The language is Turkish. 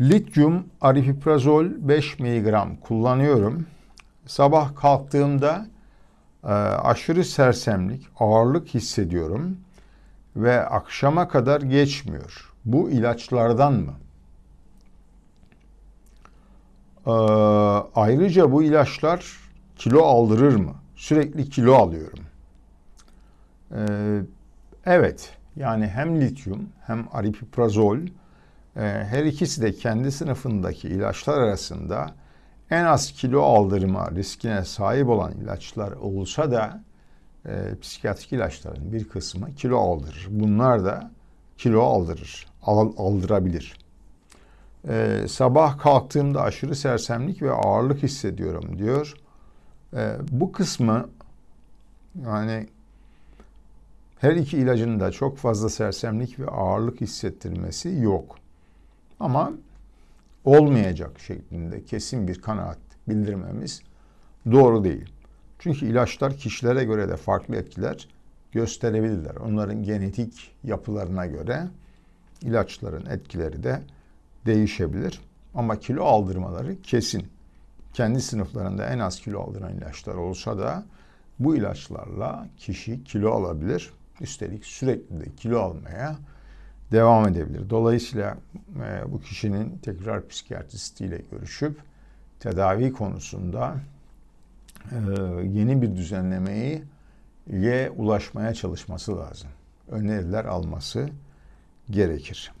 Lityum aripiprazol 5 mg kullanıyorum. Sabah kalktığımda e, aşırı sersemlik, ağırlık hissediyorum ve akşama kadar geçmiyor. Bu ilaçlardan mı? Ee, ayrıca bu ilaçlar kilo aldırır mı? Sürekli kilo alıyorum. Ee, evet, yani hem lityum hem aripiprazol e, her ikisi de kendi sınıfındaki ilaçlar arasında en az kilo aldırma riskine sahip olan ilaçlar olsa da e, psikiyatrik ilaçların bir kısmı kilo aldırır. Bunlar da kilo aldırır, al, aldırabilir. Ee, sabah kalktığımda aşırı sersemlik ve ağırlık hissediyorum diyor. Ee, bu kısmı yani her iki ilacın da çok fazla sersemlik ve ağırlık hissettirmesi yok. Ama olmayacak şeklinde kesin bir kanaat bildirmemiz doğru değil. Çünkü ilaçlar kişilere göre de farklı etkiler gösterebilirler. Onların genetik yapılarına göre ilaçların etkileri de değişebilir. Ama kilo aldırmaları kesin. Kendi sınıflarında en az kilo aldıran ilaçlar olsa da bu ilaçlarla kişi kilo alabilir. Üstelik sürekli de kilo almaya devam edebilir. Dolayısıyla e, bu kişinin tekrar psikiyatristiyle görüşüp tedavi konusunda e, yeni bir düzenlemeyi ye ulaşmaya çalışması lazım. Öneriler alması gerekir.